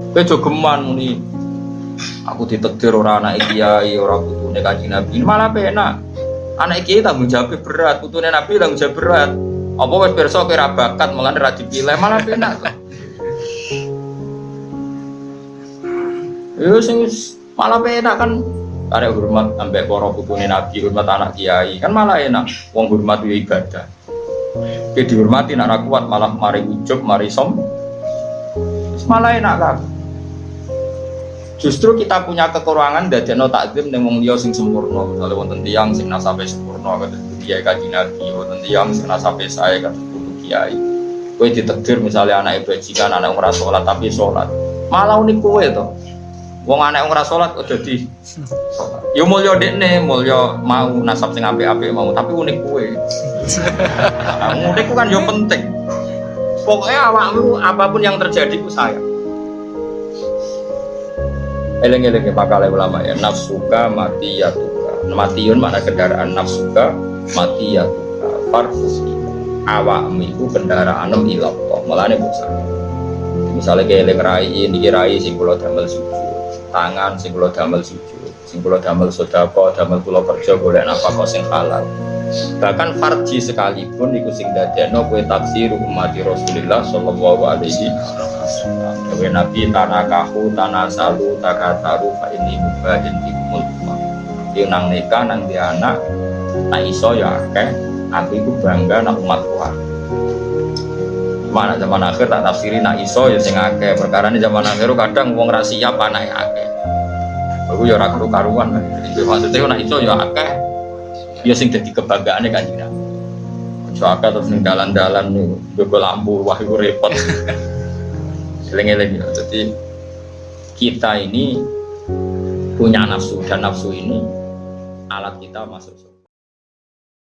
Kowe jogeman muni aku ditekdir ora anak kiai, ora putune kanjeng Nabi. Malah penak. Anak kiai tanggung jawab berat, putune Nabi tanggung jawab berat. Apa wis pirsa kowe ra bakat malah ora dipilih, malah penak. Yo sing malah penak kan karena hormat sampai para putune Nabi, hormat anak kiai, kan malah enak. Wong hormat yo ibadah. Oke dihormati nak kuat malah mari ujub, mari som. Malah enak kan. Justru kita punya kekurangan dari no takdim yang wong sing sempurna. Misalnya wonten tiyang sing nasabe sempurna kata kiai kaji nabi, wonten tiyang sing nasabe saya kata kudu kiai. Kowe ditakdir misalnya anak bajikan, anak ora sholat tapi sholat. Malah unik kowe to. Wong anak ora sholat udah di sholat. Yo dekne, mulya mau nasab sing apik-apik mau, tapi unik kowe. Nah, unik kan yo penting. Pokoknya awakmu apa pun yang terjadi ku sayang. Eleng-eleng ya pakal ulama ya. Nafsuka mati ya tuka matiun mana kendaraan nafsuka? Mati ya tuka farfus awakmu itu kendaraan ilah malah nih bukan misalnya kayak eleng rai ini rai sing kulo damel sujud. Tangan sing kulo damel sujud. Sing kulo damel sodako damel kulo kerja boleh apa kok sing halal bahkan farji sekalipun iku sing dadeno kue taksir umat Rasulullah sallallahu alaihi wasallam. Dewe Nabi tanakahu tanasalu takataru fa ini mubahin tikumul Dia nang nikah nang di anak nak iso ya akeh. Aku itu bangga nak umat kuat mana zaman akhir tak tafsiri nak iso ya sing akeh. Perkara ini zaman akhir kadang wong rahasia panah ya akeh. Aku ya ora karuan maksudnya nak iso ya akeh ya sing dadi kebanggaane kanjeng Nabi Soalnya terus ning dalan-dalan lampu wahyu repot. Eleng-eleng ya. Jadi kita ini punya nafsu dan nafsu ini alat kita masuk.